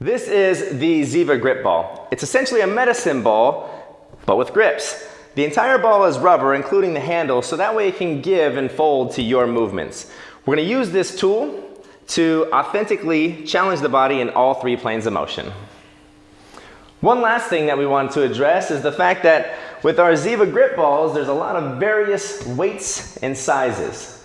This is the Ziva grip ball. It's essentially a medicine ball, but with grips. The entire ball is rubber, including the handle, so that way it can give and fold to your movements. We're gonna use this tool to authentically challenge the body in all three planes of motion. One last thing that we want to address is the fact that with our Ziva grip balls, there's a lot of various weights and sizes.